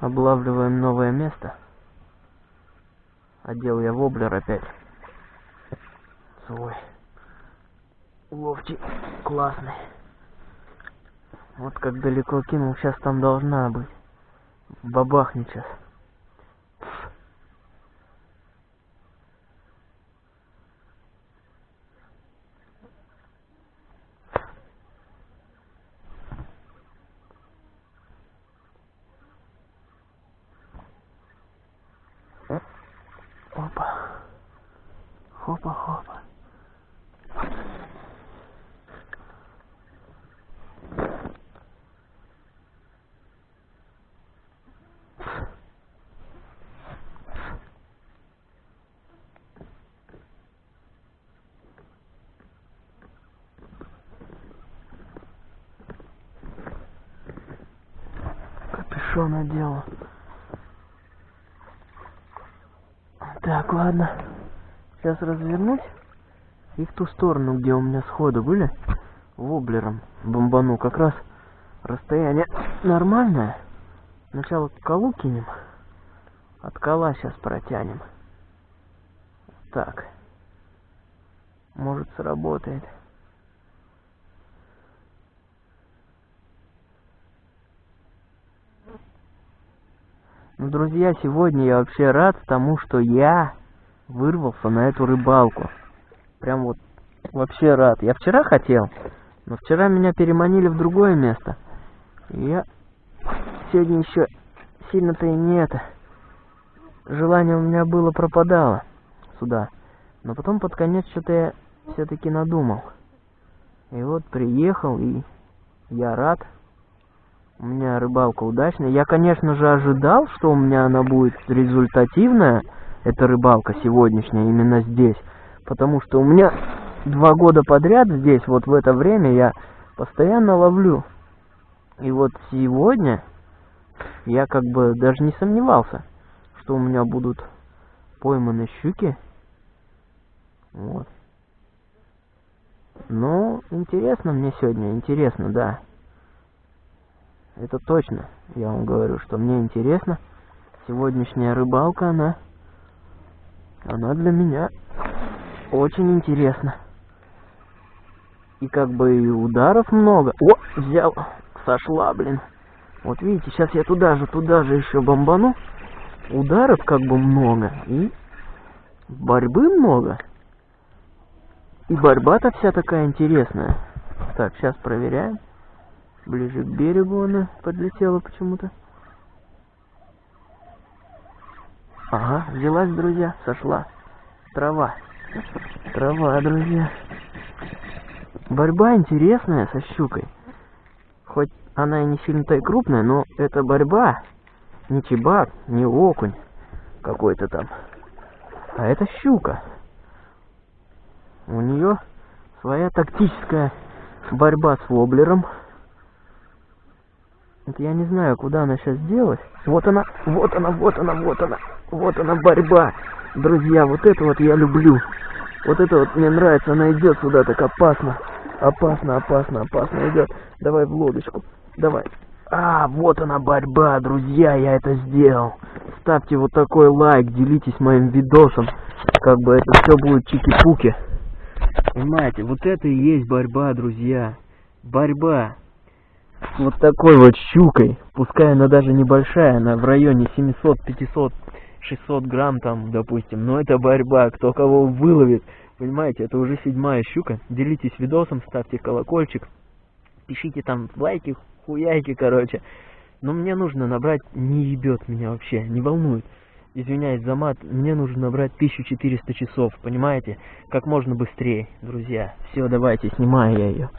Облавливаем новое место. Одел я воблер опять. Свой. Ловчий. Классный. Вот как далеко кинул, сейчас там должна быть. Бабахнет сейчас. Опа. Хопа, хопа. Капюшон одела. Так, ладно. Сейчас развернусь и в ту сторону, где у меня сходы были, воблером бомбану. Как раз расстояние нормальное. Сначала колу кинем, от кола сейчас протянем. Так. Может сработает. Ну, друзья, сегодня я вообще рад тому, что я вырвался на эту рыбалку. Прям вот вообще рад. Я вчера хотел, но вчера меня переманили в другое место. И я сегодня еще сильно-то и не это. Желание у меня было пропадало сюда. Но потом под конец что-то я все-таки надумал. И вот приехал, и я рад. У меня рыбалка удачная. Я, конечно же, ожидал, что у меня она будет результативная, эта рыбалка сегодняшняя, именно здесь. Потому что у меня два года подряд здесь, вот в это время, я постоянно ловлю. И вот сегодня я как бы даже не сомневался, что у меня будут пойманы щуки. Вот. Ну, интересно мне сегодня, интересно, да. Это точно, я вам говорю, что мне интересно. Сегодняшняя рыбалка, она, она для меня очень интересна. И как бы и ударов много. О, взял, сошла, блин. Вот видите, сейчас я туда же, туда же еще бомбану. Ударов как бы много. И борьбы много. И борьба-то вся такая интересная. Так, сейчас проверяем. Ближе к берегу она подлетела почему-то. Ага, взялась, друзья, сошла. Трава. Трава, друзья. Борьба интересная со щукой. Хоть она и не сильно-то и крупная, но это борьба. Не чебак, не окунь какой-то там. А это щука. У нее своя тактическая борьба с воблером. Вот я не знаю, куда она сейчас делась. Вот она, вот она, вот она, вот она. Вот она борьба. Друзья, вот это вот я люблю. Вот это вот мне нравится. Она идет сюда так опасно. Опасно, опасно, опасно идет. Давай в лодочку. Давай. А, вот она борьба, друзья, я это сделал. Ставьте вот такой лайк, делитесь моим видосом. Как бы это все будет чики-пуки. Понимаете, вот это и есть борьба, друзья. Борьба вот такой вот щукой. Пускай она даже небольшая, она в районе 700, 500, 600 грамм там, допустим. Но это борьба, кто кого выловит. Понимаете, это уже седьмая щука. Делитесь видосом, ставьте колокольчик. Пишите там лайки, хуяйки, короче. Но мне нужно набрать, не ебет меня вообще, не волнует. Извиняюсь за мат, мне нужно набрать 1400 часов, понимаете? Как можно быстрее, друзья. Все, давайте, снимаю я ее.